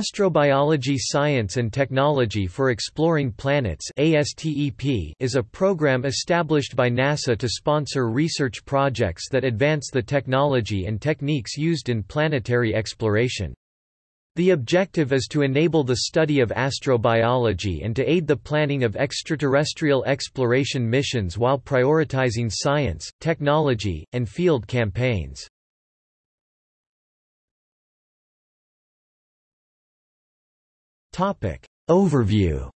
Astrobiology Science and Technology for Exploring Planets is a program established by NASA to sponsor research projects that advance the technology and techniques used in planetary exploration. The objective is to enable the study of astrobiology and to aid the planning of extraterrestrial exploration missions while prioritizing science, technology, and field campaigns. Topic. Overview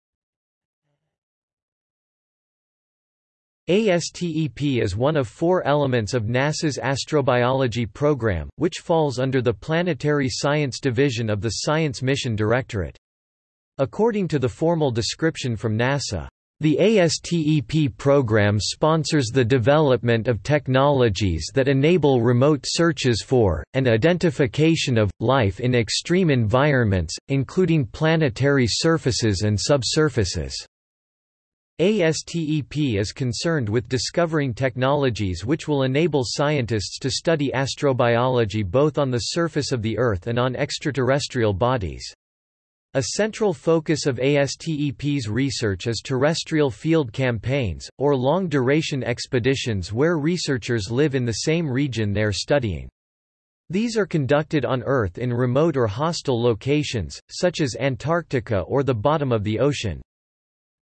ASTEP is one of four elements of NASA's astrobiology program, which falls under the Planetary Science Division of the Science Mission Directorate. According to the formal description from NASA, the ASTEP program sponsors the development of technologies that enable remote searches for, and identification of, life in extreme environments, including planetary surfaces and subsurfaces. ASTEP is concerned with discovering technologies which will enable scientists to study astrobiology both on the surface of the Earth and on extraterrestrial bodies. A central focus of ASTEP's research is terrestrial field campaigns, or long-duration expeditions where researchers live in the same region they are studying. These are conducted on Earth in remote or hostile locations, such as Antarctica or the bottom of the ocean.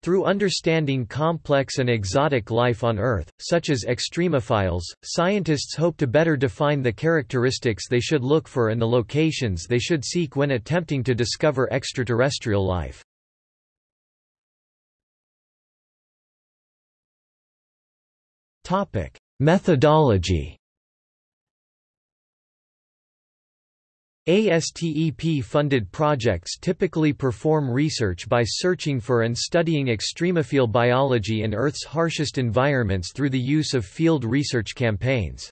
Through understanding complex and exotic life on Earth, such as extremophiles, scientists hope to better define the characteristics they should look for and the locations they should seek when attempting to discover extraterrestrial life. Methodology ASTEP-funded projects typically perform research by searching for and studying extremophile biology in Earth's harshest environments through the use of field research campaigns.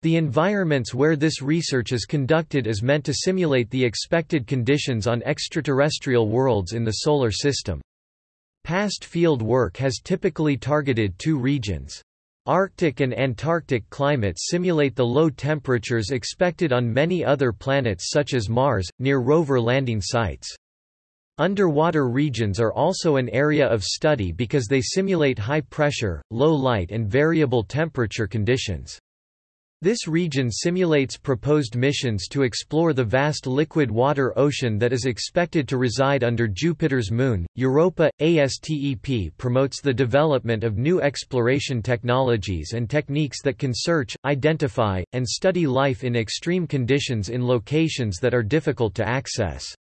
The environments where this research is conducted is meant to simulate the expected conditions on extraterrestrial worlds in the Solar System. Past field work has typically targeted two regions. Arctic and Antarctic climates simulate the low temperatures expected on many other planets such as Mars, near rover landing sites. Underwater regions are also an area of study because they simulate high pressure, low light and variable temperature conditions. This region simulates proposed missions to explore the vast liquid water ocean that is expected to reside under Jupiter's moon. Europa ASTEP promotes the development of new exploration technologies and techniques that can search, identify, and study life in extreme conditions in locations that are difficult to access.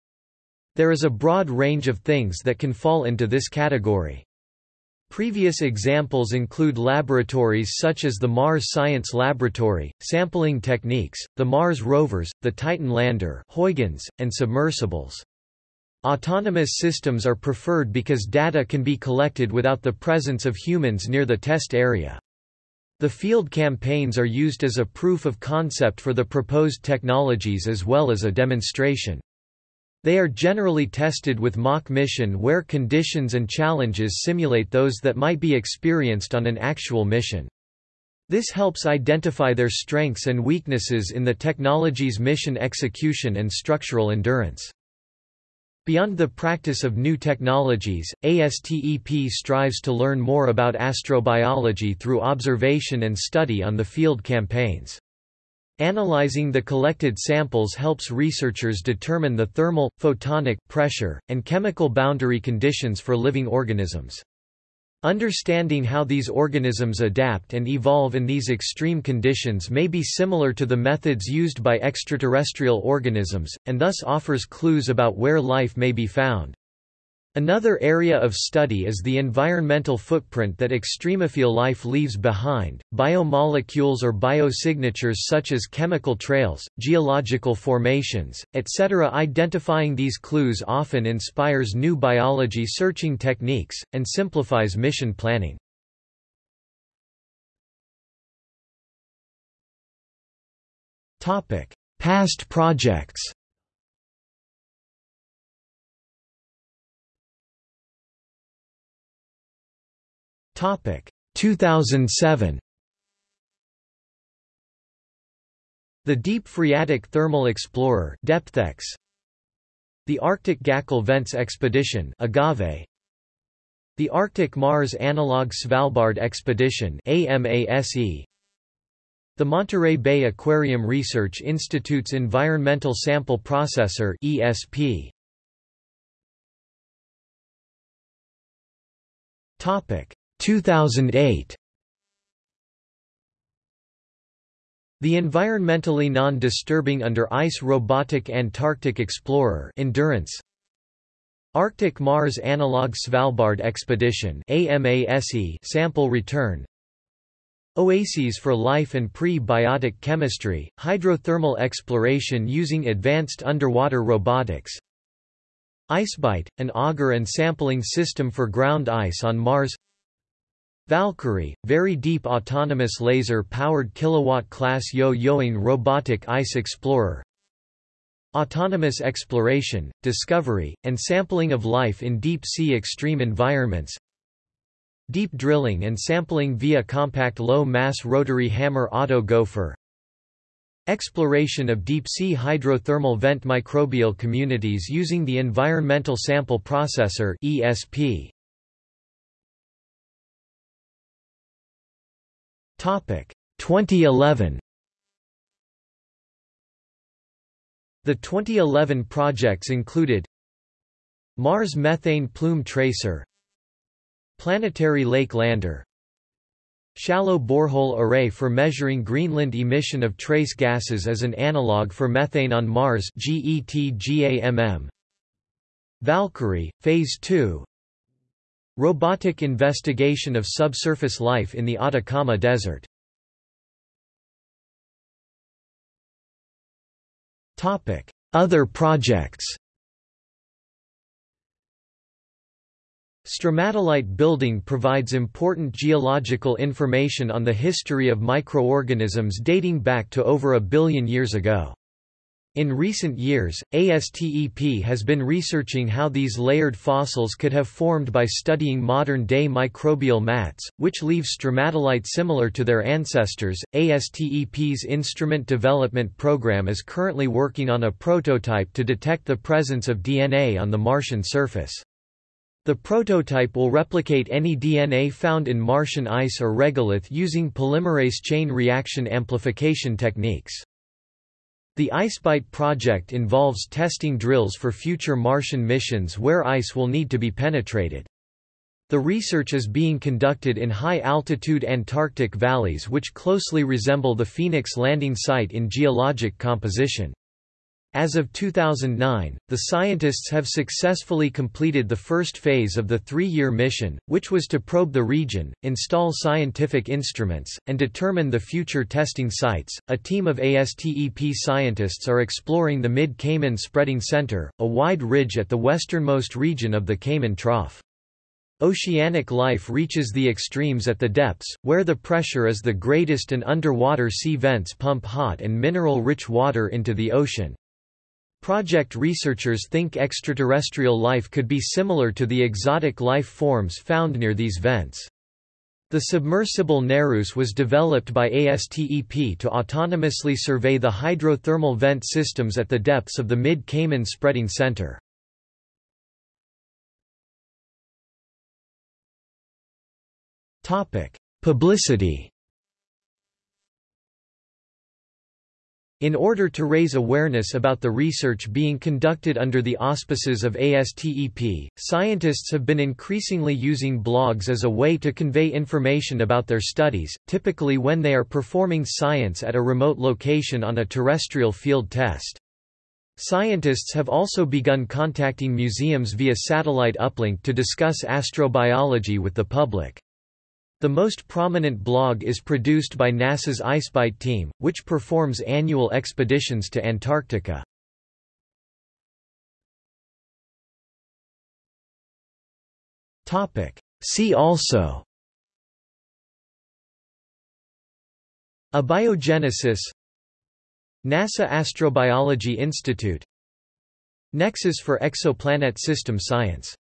There is a broad range of things that can fall into this category. Previous examples include laboratories such as the Mars Science Laboratory, sampling techniques, the Mars rovers, the Titan lander Huygens, and submersibles. Autonomous systems are preferred because data can be collected without the presence of humans near the test area. The field campaigns are used as a proof of concept for the proposed technologies as well as a demonstration. They are generally tested with mock mission where conditions and challenges simulate those that might be experienced on an actual mission. This helps identify their strengths and weaknesses in the technology's mission execution and structural endurance. Beyond the practice of new technologies, ASTEP strives to learn more about astrobiology through observation and study on the field campaigns. Analyzing the collected samples helps researchers determine the thermal, photonic, pressure, and chemical boundary conditions for living organisms. Understanding how these organisms adapt and evolve in these extreme conditions may be similar to the methods used by extraterrestrial organisms, and thus offers clues about where life may be found. Another area of study is the environmental footprint that extremophile life leaves behind. Biomolecules or biosignatures such as chemical trails, geological formations, etc. Identifying these clues often inspires new biology searching techniques, and simplifies mission planning. Past projects Topic. 2007 The Deep Phreatic Thermal Explorer DepthX. The Arctic Gakkel Vents Expedition Agave, the Arctic Mars Analog Svalbard Expedition AMASE, the Monterey Bay Aquarium Research Institute's Environmental Sample Processor ESP. Topic 2008 The environmentally non-disturbing under ice robotic Antarctic Explorer Endurance. Arctic Mars Analog Svalbard Expedition AMASE sample return. Oases for Life and Pre-Biotic Chemistry, Hydrothermal Exploration using Advanced Underwater Robotics. IceBite, an auger and sampling system for ground ice on Mars Valkyrie, Very Deep Autonomous Laser-Powered Kilowatt-Class Yo-Yoing Robotic Ice Explorer. Autonomous exploration, discovery, and sampling of life in deep-sea extreme environments. Deep drilling and sampling via compact low-mass rotary hammer auto gopher. Exploration of deep-sea hydrothermal vent microbial communities using the Environmental Sample Processor ESP. Topic. 2011 The 2011 projects included Mars Methane Plume Tracer Planetary Lake Lander Shallow borehole array for measuring Greenland emission of trace gases as an analog for methane on Mars GETGAMM Valkyrie, Phase 2 Robotic investigation of subsurface life in the Atacama Desert Other projects Stromatolite building provides important geological information on the history of microorganisms dating back to over a billion years ago. In recent years, ASTEP has been researching how these layered fossils could have formed by studying modern-day microbial mats, which leave stromatolite similar to their ancestors. ASTEP's instrument development program is currently working on a prototype to detect the presence of DNA on the Martian surface. The prototype will replicate any DNA found in Martian ice or regolith using polymerase chain reaction amplification techniques. The IceBite project involves testing drills for future Martian missions where ice will need to be penetrated. The research is being conducted in high-altitude Antarctic valleys which closely resemble the Phoenix landing site in geologic composition. As of 2009, the scientists have successfully completed the first phase of the three-year mission, which was to probe the region, install scientific instruments, and determine the future testing sites. A team of ASTEP scientists are exploring the Mid-Cayman Spreading Center, a wide ridge at the westernmost region of the Cayman Trough. Oceanic life reaches the extremes at the depths, where the pressure is the greatest and underwater sea vents pump hot and mineral-rich water into the ocean. Project researchers think extraterrestrial life could be similar to the exotic life forms found near these vents. The submersible Nereus was developed by ASTEP to autonomously survey the hydrothermal vent systems at the depths of the Mid-Cayman Spreading Center. Publicity In order to raise awareness about the research being conducted under the auspices of ASTEP, scientists have been increasingly using blogs as a way to convey information about their studies, typically when they are performing science at a remote location on a terrestrial field test. Scientists have also begun contacting museums via satellite uplink to discuss astrobiology with the public. The most prominent blog is produced by NASA's IceBite team, which performs annual expeditions to Antarctica. See also Abiogenesis NASA Astrobiology Institute Nexus for Exoplanet System Science